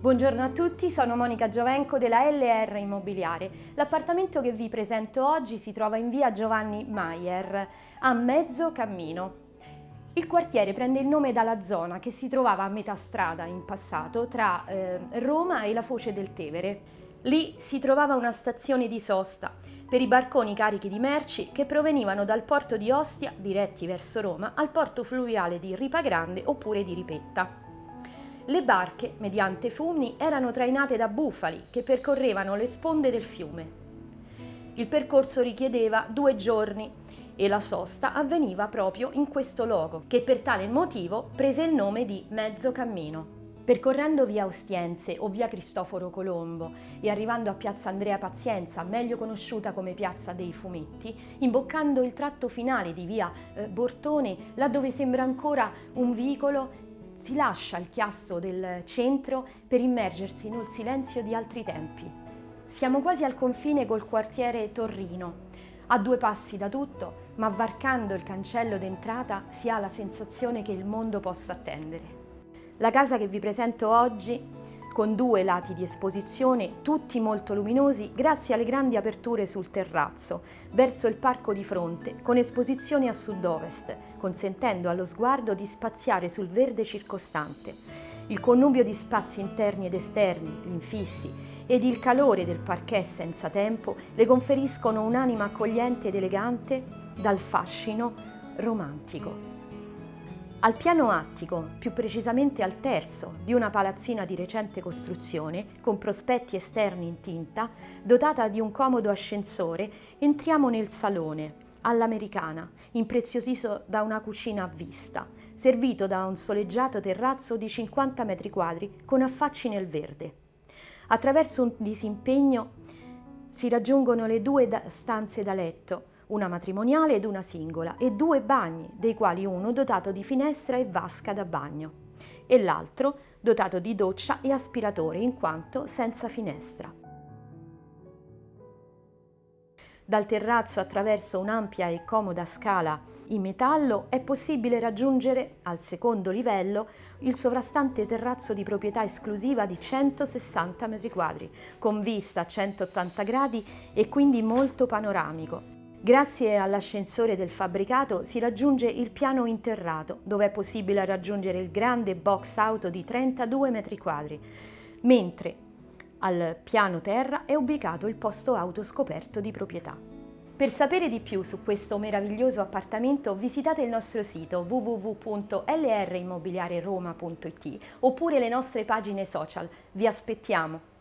Buongiorno a tutti, sono Monica Giovenco della LR Immobiliare. L'appartamento che vi presento oggi si trova in via Giovanni Maier, a mezzo cammino. Il quartiere prende il nome dalla zona che si trovava a metà strada in passato tra eh, Roma e la foce del Tevere. Lì si trovava una stazione di sosta per i barconi carichi di merci che provenivano dal porto di Ostia, diretti verso Roma, al porto fluviale di Ripagrande oppure di Ripetta. Le barche, mediante fumni, erano trainate da bufali che percorrevano le sponde del fiume. Il percorso richiedeva due giorni e la sosta avveniva proprio in questo luogo, che per tale motivo prese il nome di Mezzo Cammino. Percorrendo via Ostiense o via Cristoforo Colombo e arrivando a piazza Andrea Pazienza, meglio conosciuta come piazza dei Fumetti, imboccando il tratto finale di via eh, Bortone, laddove sembra ancora un vicolo si lascia il chiasso del centro per immergersi nel silenzio di altri tempi. Siamo quasi al confine col quartiere Torrino, a due passi da tutto, ma varcando il cancello d'entrata si ha la sensazione che il mondo possa attendere. La casa che vi presento oggi con due lati di esposizione, tutti molto luminosi grazie alle grandi aperture sul terrazzo, verso il parco di fronte, con esposizioni a sud-ovest, consentendo allo sguardo di spaziare sul verde circostante. Il connubio di spazi interni ed esterni, gli infissi, ed il calore del parquet senza tempo le conferiscono un'anima accogliente ed elegante dal fascino romantico. Al piano attico, più precisamente al terzo, di una palazzina di recente costruzione, con prospetti esterni in tinta, dotata di un comodo ascensore, entriamo nel salone, all'americana, impreziosito da una cucina a vista, servito da un soleggiato terrazzo di 50 metri quadri con affacci nel verde. Attraverso un disimpegno si raggiungono le due stanze da letto, una matrimoniale ed una singola, e due bagni, dei quali uno dotato di finestra e vasca da bagno, e l'altro dotato di doccia e aspiratore, in quanto senza finestra. Dal terrazzo attraverso un'ampia e comoda scala in metallo è possibile raggiungere al secondo livello il sovrastante terrazzo di proprietà esclusiva di 160 m2, con vista a 180 gradi e quindi molto panoramico, Grazie all'ascensore del fabbricato si raggiunge il piano interrato, dove è possibile raggiungere il grande box auto di 32 metri quadri, mentre al piano terra è ubicato il posto auto scoperto di proprietà. Per sapere di più su questo meraviglioso appartamento visitate il nostro sito www.lrimmobiliareroma.it oppure le nostre pagine social. Vi aspettiamo!